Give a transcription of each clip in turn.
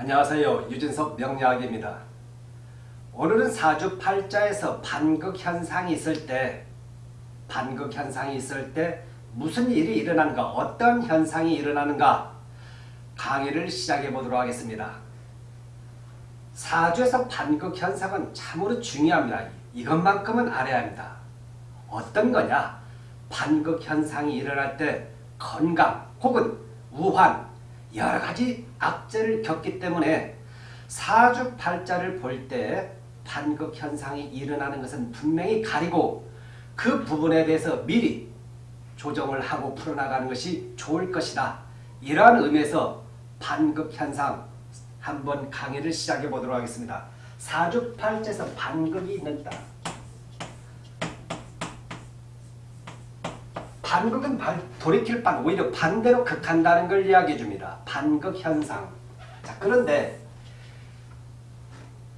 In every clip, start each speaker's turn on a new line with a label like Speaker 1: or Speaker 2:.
Speaker 1: 안녕하세요. 유진석 명리학입니다. 오늘은 사주팔자에서 반극현상이 있을 때 반극현상이 있을 때 무슨 일이 일어나는가 어떤 현상이 일어나는가 강의를 시작해 보도록 하겠습니다. 사주에서 반극현상은 참으로 중요합니다. 이것만큼은 알아야 합니다. 어떤 거냐 반극현상이 일어날 때 건강 혹은 우환 여러 가지 악재를 겪기 때문에 사주팔자를 볼 때 반극 현상이 일어나는 것은 분명히 가리고 그 부분에 대해서 미리 조정을 하고 풀어나가는 것이 좋을 것이다. 이러한 의미에서 반극 현상 한번 강의를 시작해 보도록 하겠습니다. 사주팔자에서 반극이 있는다. 반극은 돌이킬 반 오히려 반대로 극한다는 걸 이야기해 줍니다. 반극 현상. 자 그런데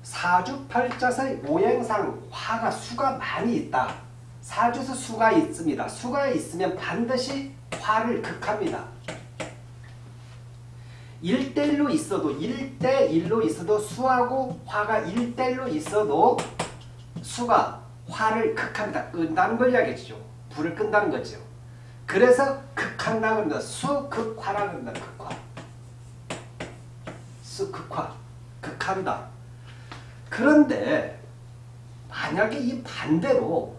Speaker 1: 사주팔자의 오행상 화가 수가 많이 있다. 사주에서 수가 있습니다. 수가 있으면 반드시 화를 극합니다. 1대1로 있어도 1대1로 있어도 수하고 화가 1대1로 있어도 수가 화를 극합니다. 끈다는 걸 이야기해주죠. 불을 끈다는 거죠. 그래서 극한다고 합니다. 수극화라고 합니다. 극화. 수극화. 극한다. 그런데 만약에 이 반대로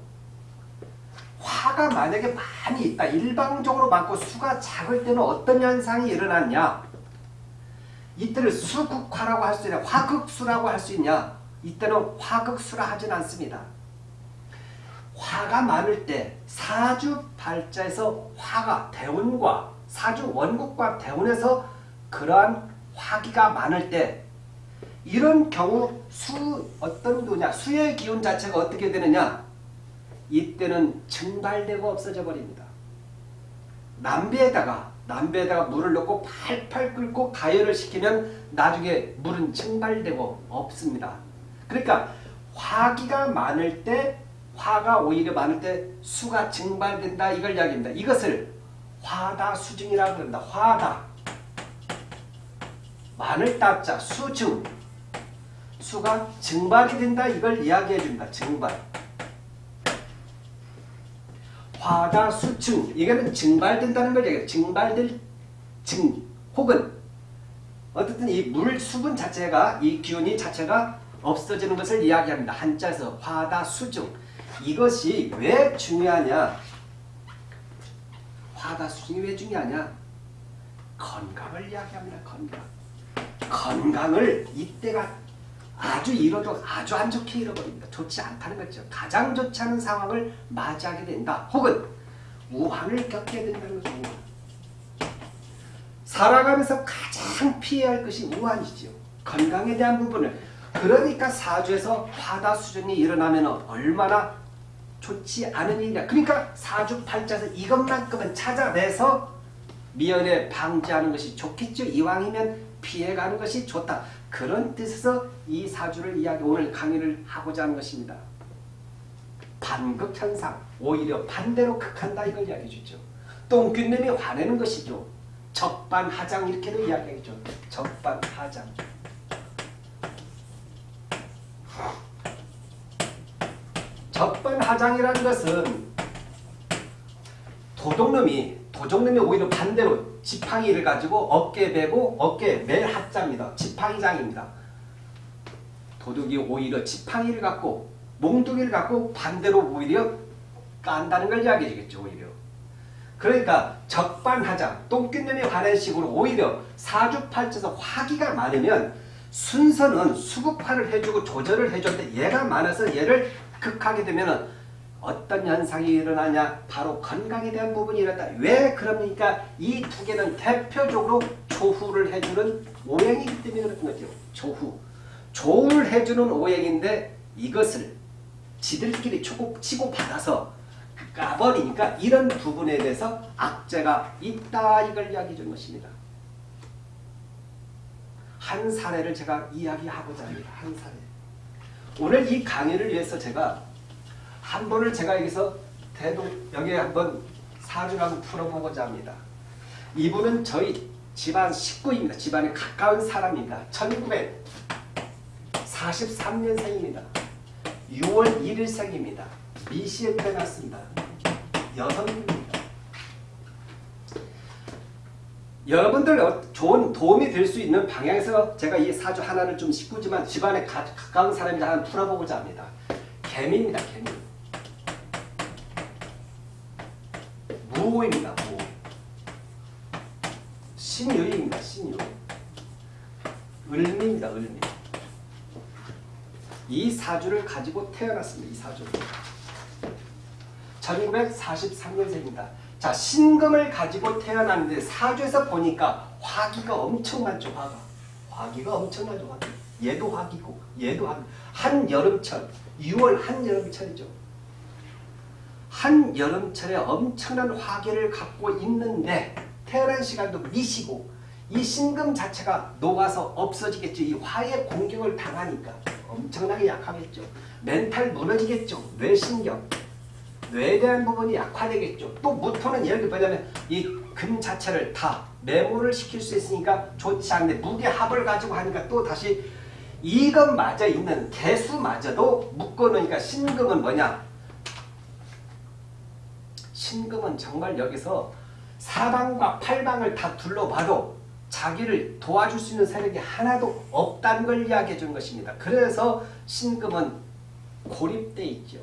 Speaker 1: 화가 만약에 많이 있다. 일방적으로 많고 수가 작을 때는 어떤 현상이 일어났냐? 이때를 수극화라고 할 수 있냐? 화극수라고 할 수 있냐? 이때는 화극수라 하진 않습니다. 화가 많을 때 사주 발자에서 화가 대운과 사주 원국과 대운에서 그러한 화기가 많을 때 이런 경우 수 어떤 도냐 수의 기운 자체가 어떻게 되느냐 이때는 증발되고 없어져 버립니다. 남배에다가 남배에다가 물을 넣고 팔팔 끓고 가열을 시키면 나중에 물은 증발되고 없습니다. 그러니까 화기가 많을 때 화가 오히려 많을 때 수가 증발된다 이걸 이야기합니다. 이것을 화다 수증이라고 합니다. 화다 많을 따자 수증 수가 증발이 된다 이걸 이야기해 줍니다. 증발 화다 수증 이거는 증발된다는 걸 얘기해요. 증발될 증 혹은 어쨌든 이 물 수분 자체가 이 기운이 자체가 없어지는 것을 이야기합니다. 한자에서 화다 수증 이것이 왜 중요하냐? 화다수증이 왜 중요하냐? 건강을 이야기합니다. 건강. 건강을 이때가 아주 잃어도 아주 안 좋게 잃어버립니다. 좋지 않다는 거죠. 가장 좋지 않은 상황을 맞이하게 된다. 혹은 우환을 겪게 된다는 거죠. 살아가면서 가장 피해야 할 것이 우환이죠. 건강에 대한 부분을. 그러니까 사주에서 화다수정이 일어나면 얼마나 좋지 않은 일이냐. 그러니까 사주팔자에서 이것만큼은 찾아내서 미연에 방지하는 것이 좋겠죠. 이왕이면 피해가는 것이 좋다. 그런 뜻에서 이 사주를 이야기 오늘 강의를 하고자 하는 것입니다. 반극현상 오히려 반대로 극한다 이걸 이야기해 주죠. 똥균님이 화내는 것이죠. 적반하장 이렇게도 이야기하죠. 적반하장. 적반하장이라는 것은 도둑놈이 도둑놈이 오히려 반대로 지팡이를 가지고 어깨 베고 어깨 매 하자입니다. 지팡이장입니다. 도둑이 오히려 지팡이를 갖고 몽둥이를 갖고 반대로 오히려 깐다는 걸 이야기해 주겠죠. 오히려. 그러니까 적반하장 똥균놈이 관한 식으로 오히려 사주팔자에서 화기가 많으면 순서는 수급화를 해주고 조절을 해줄 때 얘가 많아서 얘를 극하게 되면 어떤 현상이 일어나냐 바로 건강에 대한 부분이 일어났다. 왜 그럽니까? 이 두 개는 대표적으로 조후를 해주는 오행이기 때문에 그런 거죠. 조후. 조후를 해주는 오행인데 이것을 지들끼리 치고, 치고 받아서 까버리니까 이런 부분에 대해서 악재가 있다 이걸 이야기해 준 것입니다. 한 사례를 제가 이야기하고자 합니다. 한 사례. 오늘 이 강의를 위해서 제가 한 번을 제가 여기서 대동 여기에 한번 사주를 한번 풀어보고자 합니다. 이분은 저희 집안 식구입니다. 집안에 가까운 사람입니다. 1943년생입니다. 6월 1일생입니다. 미시에 태어났습니다. 여성입니다. 여러분들 어, 좋은 도움이 될 수 있는 방향에서 제가 이 사주 하나를 좀 짚고지만 집안에 가, 가까운 사람이 하나 풀어보고자 합니다. 개미입니다. 개미. 무호입니다. 무호. 신유입니다. 신유. 을미입니다. 을미. 이 사주를 가지고 태어났습니다. 이 사주. 1943년생입니다. 자, 신금을 가지고 태어났는데 사주에서 보니까 화기가 엄청 많죠. 화가. 화기가 엄청나죠. 화기. 얘도 화기고 얘도 화기. 한여름철. 6월 한여름철이죠. 한여름철에 엄청난 화기를 갖고 있는데 태어난 시간도 미시고 이 신금 자체가 녹아서 없어지겠죠. 이 화의 공격을 당하니까 엄청나게 약하겠죠. 멘탈 무너지겠죠. 뇌신경. 뇌에 대한 부분이 약화되겠죠. 또 무토는 예를 들면 이 금 자체를 다 메모를 시킬 수 있으니까 좋지 않은데 무게 합을 가지고 하니까 또 다시 이것마저 있는 개수마저도 묶어놓으니까 신금은 뭐냐? 신금은 정말 여기서 사방과 팔방을 다 둘러봐도 자기를 도와줄 수 있는 세력이 하나도 없다는 걸 이야기해 준 것입니다. 그래서 신금은 고립돼 있죠.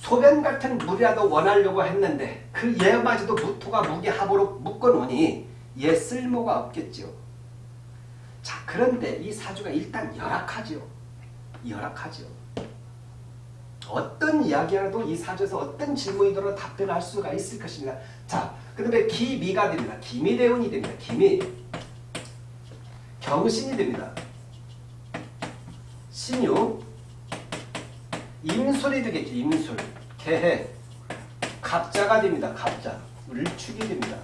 Speaker 1: 소변 같은 물이라도 원하려고 했는데 그 얘마저도 무토가 무게합으로 묶어놓으니 얘 쓸모가 없겠죠. 자 그런데 이 사주가 일단 열악하죠. 열악하죠. 어떤 이야기라도 이 사주에서 어떤 질문이더라도 답변할 수가 있을 것입니다. 자, 그 다음에 기미가 됩니다. 기미대운이 됩니다. 기미. 경신이 됩니다. 신유. 임술이 되겠죠. 임술. 개해. 갑자가 됩니다. 갑자. 을축이 됩니다.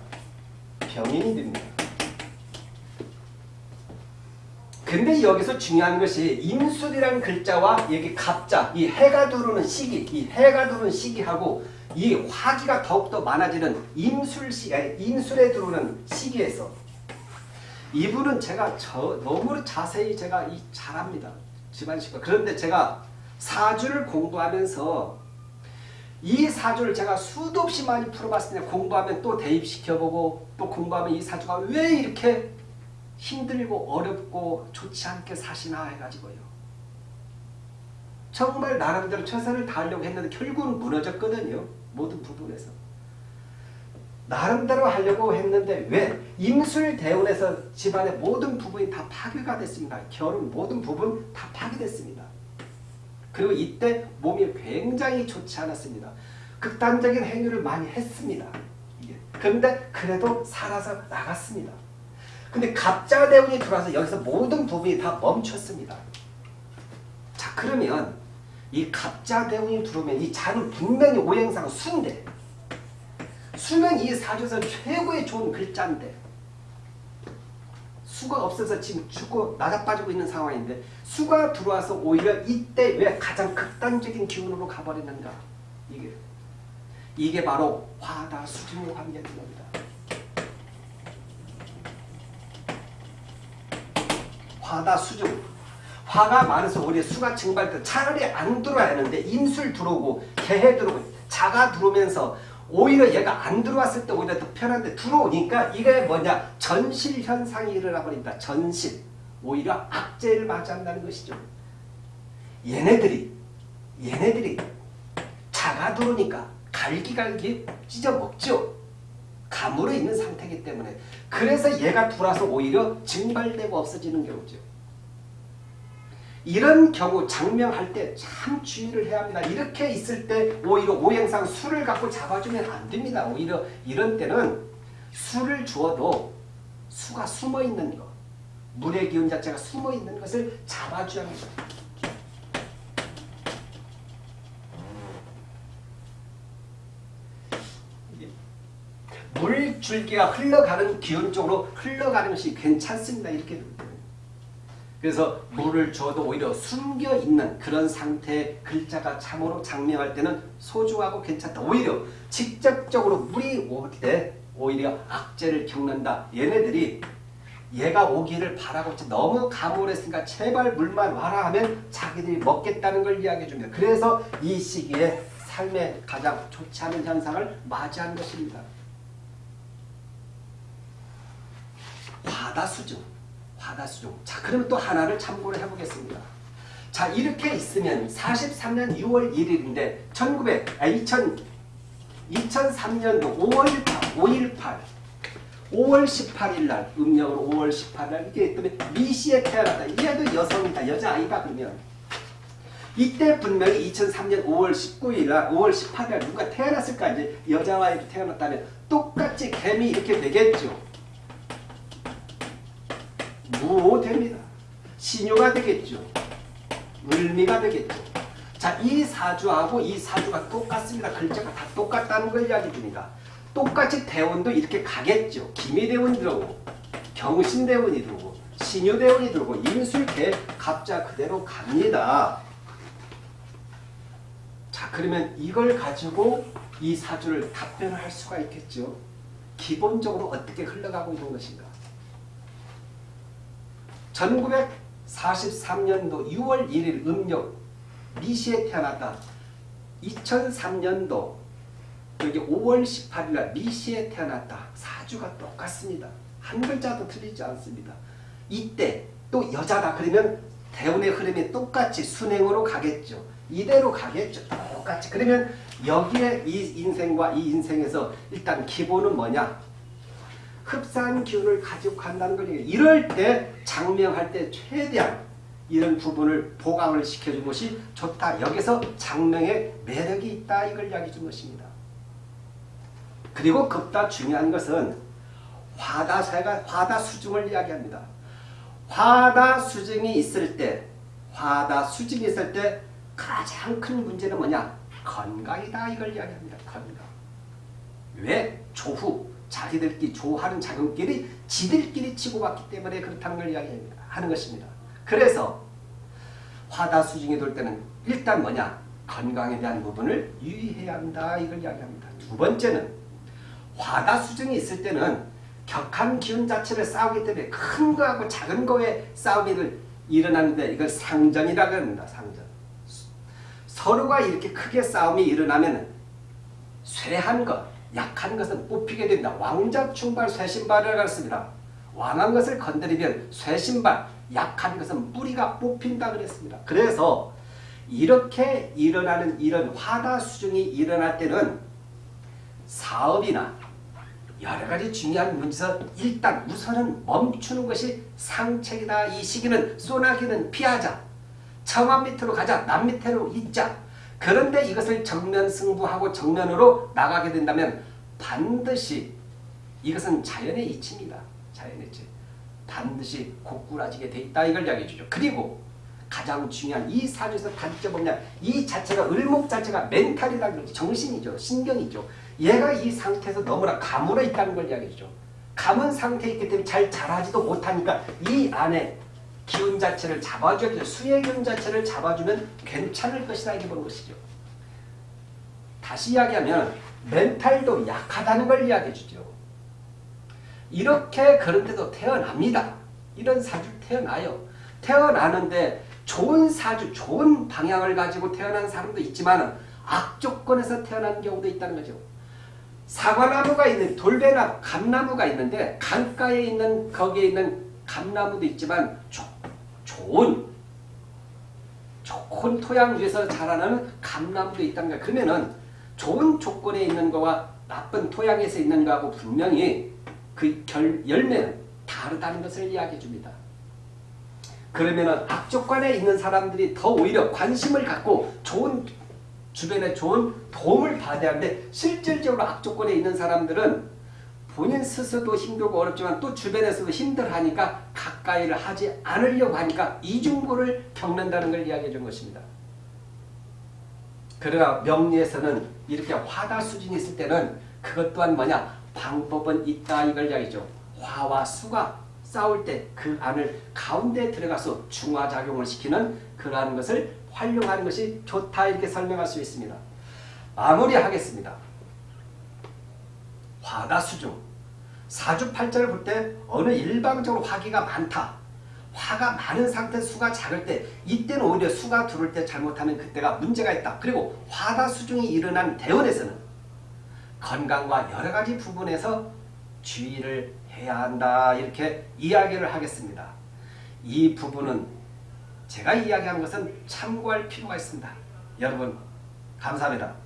Speaker 1: 병인이 됩니다. 근데 여기서 중요한 것이 임술이라는 글자와 여기 갑자, 이 해가 들어오는 시기, 이 해가 들어오는 시기하고 이 화기가 더욱더 많아지는 임술시, 임술에 들어오는 시기에서 이분은 제가 저, 너무 자세히 제가 이 잘합니다. 집안식과. 그런데 제가 사주를 공부하면서 이 사주를 제가 수도 없이 많이 풀어봤을 때 공부하면 또 대입시켜보고 또 공부하면 이 사주가 왜 이렇게 힘들고 어렵고 좋지 않게 사시나 해가지고요. 정말 나름대로 최선을 다하려고 했는데 결국은 무너졌거든요. 모든 부분에서. 나름대로 하려고 했는데 왜? 임술대운에서 집안의 모든 부분이 다 파괴가 됐습니다. 결혼 모든 부분 다 파괴됐습니다. 그리고 이때 몸이 굉장히 좋지 않았습니다. 극단적인 행위를 많이 했습니다. 그런데 그래도 살아서 나갔습니다. 근데 갑자 대운이 들어와서 여기서 모든 부분이 다 멈췄습니다. 자 그러면 이 갑자 대운이 들어오면 이 자는 분명히 오행상 수인데 수는 이 사주에서 최고의 좋은 글자인데 수가 없어서 지금 죽고 나자빠지고 있는 상황인데 수가 들어와서 오히려 이때 왜 가장 극단적인 기운으로 가버리는가? 이게. 이게 바로 화다 수중의 관계인 겁니다. 화다 수중 화가 많아서 오히려 수가 증발돼 차라리 안 들어와야 하는데 임술 들어오고 개해 들어오고 자가 들어오면서 오히려 얘가 안 들어왔을 때 오히려 더 편한데 들어오니까 이게 뭐냐? 전실 현상이 일어나 버린다. 전실. 오히려 악재를 맞이한다는 것이죠. 얘네들이 얘네들이 자가 들어오니까 갈기갈기 찢어먹죠. 감으로 있는 상태이기 때문에. 그래서 얘가 들어와서 오히려 증발되고 없어지는 경우죠. 이런 경우 장명할 때 참 주의를 해야 합니다. 이렇게 있을 때 오히려 오행상 술을 갖고 잡아주면 안 됩니다. 오히려 이런 때는 술을 주어도 수가 숨어있는 것, 물의 기운 자체가 숨어있는 것을 잡아줘야 합니다. 물줄기가 흘러가는 기운 쪽으로 흘러가는 것이 괜찮습니다. 이렇게 그래서 물을 줘도 오히려 숨겨 있는 그런 상태의 글자가 참으로 장명할 때는 소중하고 괜찮다. 오히려 직접적으로 물이 올 때 오히려 악재를 겪는다. 얘네들이 얘가 오기를 바라고 너무 가물했으니까 제발 물만 와라 하면 자기들이 먹겠다는 걸 이야기해 줍니다. 그래서 이 시기에 삶에 가장 좋지 않은 현상을 맞이한 것입니다. 화다수중, 화다수중. 자, 그러면 또 하나를 참고를 해보겠습니다. 자, 이렇게 있으면 43년 6월 1일인데 1900, 아, 2000, 2003년도 5월 5.18 5월 18일 날 음력으로 5월 18일 날 이게 있다면 미시에 태어났다. 얘도 여성이다. 여자아이다 그러면 이때 분명히 2003년 5월 19일 날 5월 18일 날 누가 태어났을까 이제 여자아이도 태어났다면 똑같이 개미 이렇게 되겠죠. 무호됩니다. 신유가 되겠죠. 을미가 되겠죠. 자, 이 사주하고 이 사주가 똑같습니다. 글자가 다 똑같다는 걸 이야기 줍니다. 똑같이 대운도 이렇게 가겠죠. 기미대운이 들어오고 경신대운이 들어오고 신유대운이 들어오고 임술개 갑자 그대로 갑니다. 자 그러면 이걸 가지고 이 사주를 답변을 할 수가 있겠죠. 기본적으로 어떻게 흘러가고 있는 것인가. 1943년도 6월 1일 음력 미시에 태어났다. 2003년도 여기 5월 18일 날 미시에 태어났다. 사주가 똑같습니다. 한 글자도 틀리지 않습니다. 이때 또 여자다 그러면 대운의 흐름이 똑같이 순행으로 가겠죠. 이대로 가겠죠. 똑같이. 그러면 여기에 이 인생과 이 인생에서 일단 기본은 뭐냐? 흡사한 기운을 가지고 간다는 거예요. 이럴 때 장명할 때 최대한 이런 부분을 보강을 시켜준 것이 좋다. 여기서 장명의 매력이 있다. 이걸 이야기해 준 것입니다. 그리고 급다 중요한 것은 화다사가 화다수중을 이야기합니다. 화다수중이 있을 때 화다수중이 있을 때 가장 큰 문제는 뭐냐? 건강이다. 이걸 이야기합니다. 건강. 왜? 조후. 자기들끼리 조하는 자금끼리 지들끼리 치고받기 때문에 그렇다는 걸 이야기하는 것입니다. 그래서 화다수중이 돌 때는 일단 뭐냐? 건강에 대한 부분을 유의해야 한다. 이걸 이야기합니다. 두 번째는 화다수중이 있을 때는 격한 기운 자체를 싸우기 때문에 큰 거하고 작은 거의 싸움이 일어나는데 이걸 상전이라고 합니다. 상전. 서로가 이렇게 크게 싸움이 일어나면 쇠한 것, 약한 것은 뽑히게 됩니다. 왕자충발 쇠신발을 가르습니다. 왕한 것을 건드리면 쇠신발, 약한 것은 뿌리가 뽑힌다 그랬습니다. 그래서 이렇게 일어나는 이런 화다 수중이 일어날 때는 사업이나 여러 가지 중요한 문제에서 일단 우선은 멈추는 것이 상책이다. 이 시기는 소나기는 피하자. 처마 밑으로 가자. 남 밑으로 있자. 그런데 이것을 정면 승부하고 정면으로 나가게 된다면 반드시 이것은 자연의 이치입니다. 자연의 이치. 반드시 고꾸라지게 돼 있다. 이걸 이야기해 주죠. 그리고 가장 중요한 이 사주에서 단점 뭐냐. 이 자체가 을목 자체가 멘탈이라는 거지. 정신이죠. 신경이죠. 얘가 이 상태에서 너무나 가물어 있다는 걸 이야기해 주죠. 가문 상태에 있기 때문에 잘 자라지도 못하니까 이 안에 기운 자체를 잡아줘야 수의 기운 자체를 잡아주면 괜찮을 것이다 이렇게 보는 것이죠. 다시 이야기하면 멘탈도 약하다는 걸 이야기해 주죠. 이렇게 그런데도 태어납니다. 이런 사주 태어나요. 태어나는데 좋은 사주, 좋은 방향을 가지고 태어난 사람도 있지만 악조건에서 태어난 경우도 있다는 거죠. 사과나무가 있는 돌배나 감나무가 있는데 강가에 있는 거기에 있는 감나무도 있지만 조, 좋은 좋은 토양 위에서 자라는 감나무도 있다는 거야. 그러면은 좋은 조건에 있는 거와 나쁜 토양에서 있는 거하고 분명히 그 결, 열매는 다르다는 것을 이야기해 줍니다. 그러면은 악조건에 있는 사람들이 더 오히려 관심을 갖고 좋은 주변에 좋은 도움을 받아야 하는데 실질적으로 악조건에 있는 사람들은 본인 스스로도 힘들고 어렵지만 또 주변에서도 힘들하니까 가까이를 하지 않으려고 하니까 이중고를 겪는다는 걸 이야기해 준 것입니다. 그러나 명리에서는 이렇게 화다 수준이 있을 때는 그것 또한 뭐냐 방법은 있다 이걸 이야기죠. 화와 수가 싸울 때 그 안을 가운데 들어가서 중화작용을 시키는 그러한 것을 활용하는 것이 좋다 이렇게 설명할 수 있습니다. 마무리하겠습니다. 화다수중 사주팔자를 볼 때 어느 일방적으로 화기가 많다. 화가 많은 상태 수가 작을 때 이때는 오히려 수가 들어올 때 잘못하면 그때가 문제가 있다. 그리고 화다수중이 일어난 대원에서는 건강과 여러 가지 부분에서 주의를 해야 한다. 이렇게 이야기를 하겠습니다. 이 부분은 제가 이야기하는 것은 참고할 필요가 있습니다. 여러분 감사합니다.